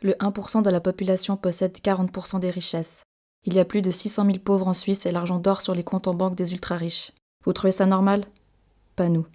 Le 1% de la population possède 40% des richesses. Il y a plus de 600 000 pauvres en Suisse et l'argent dort sur les comptes en banque des ultra-riches. Vous trouvez ça normal? Pas nous.